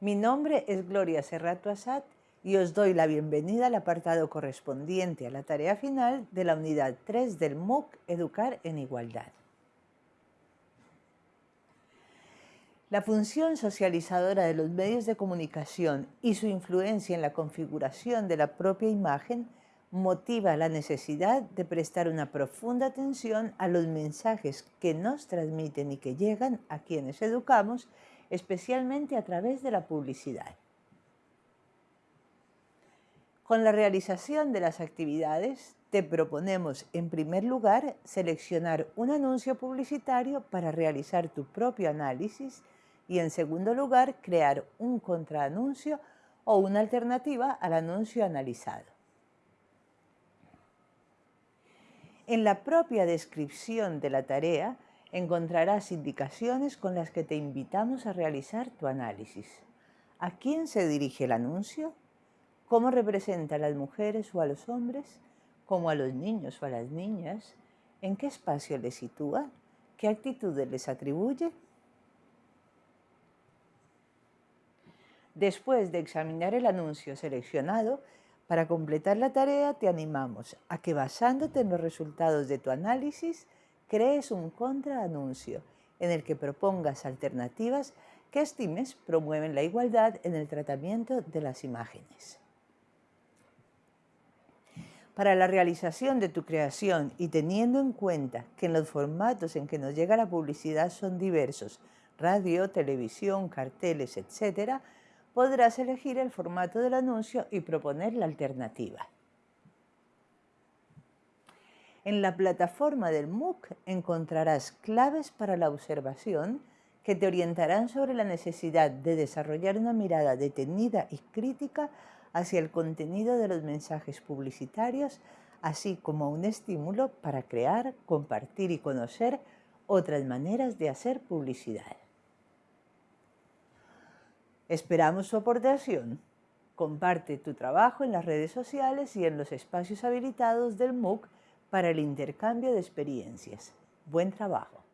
Mi nombre es Gloria Serrato Asad y os doy la bienvenida al apartado correspondiente a la tarea final de la unidad 3 del MOOC Educar en Igualdad. La función socializadora de los medios de comunicación y su influencia en la configuración de la propia imagen motiva la necesidad de prestar una profunda atención a los mensajes que nos transmiten y que llegan a quienes educamos, especialmente a través de la publicidad. Con la realización de las actividades, te proponemos en primer lugar seleccionar un anuncio publicitario para realizar tu propio análisis y en segundo lugar crear un contraanuncio o una alternativa al anuncio analizado. En la propia descripción de la tarea encontrarás indicaciones con las que te invitamos a realizar tu análisis. ¿A quién se dirige el anuncio? ¿Cómo representa a las mujeres o a los hombres? ¿Cómo a los niños o a las niñas? ¿En qué espacio les sitúa? ¿Qué actitudes les atribuye? Después de examinar el anuncio seleccionado, para completar la tarea te animamos a que basándote en los resultados de tu análisis, crees un contraanuncio en el que propongas alternativas que estimes promueven la igualdad en el tratamiento de las imágenes. Para la realización de tu creación y teniendo en cuenta que los formatos en que nos llega la publicidad son diversos, radio, televisión, carteles, etc., podrás elegir el formato del anuncio y proponer la alternativa. En la plataforma del MOOC encontrarás claves para la observación que te orientarán sobre la necesidad de desarrollar una mirada detenida y crítica hacia el contenido de los mensajes publicitarios, así como un estímulo para crear, compartir y conocer otras maneras de hacer publicidad. Esperamos su aportación. Comparte tu trabajo en las redes sociales y en los espacios habilitados del MOOC para el intercambio de experiencias. Buen trabajo.